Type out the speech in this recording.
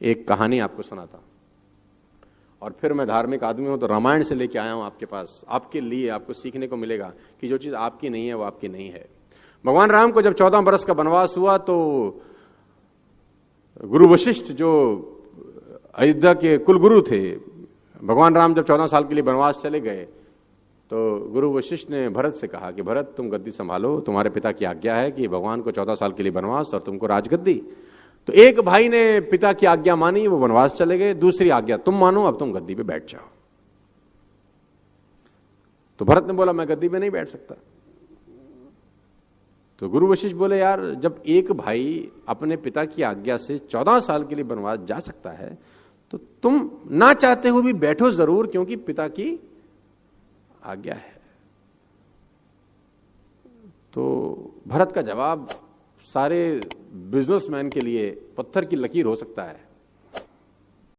एक कहानी आपको सुनाता और फिर मैं धार्मिक आदमी हूँ तो रामायण से लेके आया हूँ आपके पास। आपके लिए, आपको सीखने को मिलेगा कि जो चीज़ आपकी नहीं है, वो आपकी नहीं है। भगवान राम को जब चौदह बरस का वनवास हुआ तो गुरु वशिष्ठ जो अयोध्या के कुलगुरु थे, भगवान राम जब चौदह साल के लिए वनवास चले गए तो गुरु वशिष्ठ ने भरत से कहा कि, भरत, तुम गद्दी संभालो, तुम्हारे पिता की आज्ञा है कि भगवान को चौदह साल के लिए वनवास और तुमको राजगद्दी तो एक भाई ने पिता की आज्ञा मानी, वो वनवास चले गए। दूसरी आज्ञा, तुम मानो, अब तुम गद्दी पे बैठ जाओ। तो भरत ने बोला, मैं गद्दी पे नहीं बैठ सकता। तो गुरु वशिष्ठ बोले, यार, जब एक भाई अपने पिता की आज्ञा से चौदह साल के लिए वनवास जा सकता है तो तुम ना चाहते हुए भी बैठो ज़रूर, क्योंकि पिता की आज्ञा है। तो भरत का जवाब, सारे बिजनेसमैन के लिए पत्थर की लकीर हो सकता है।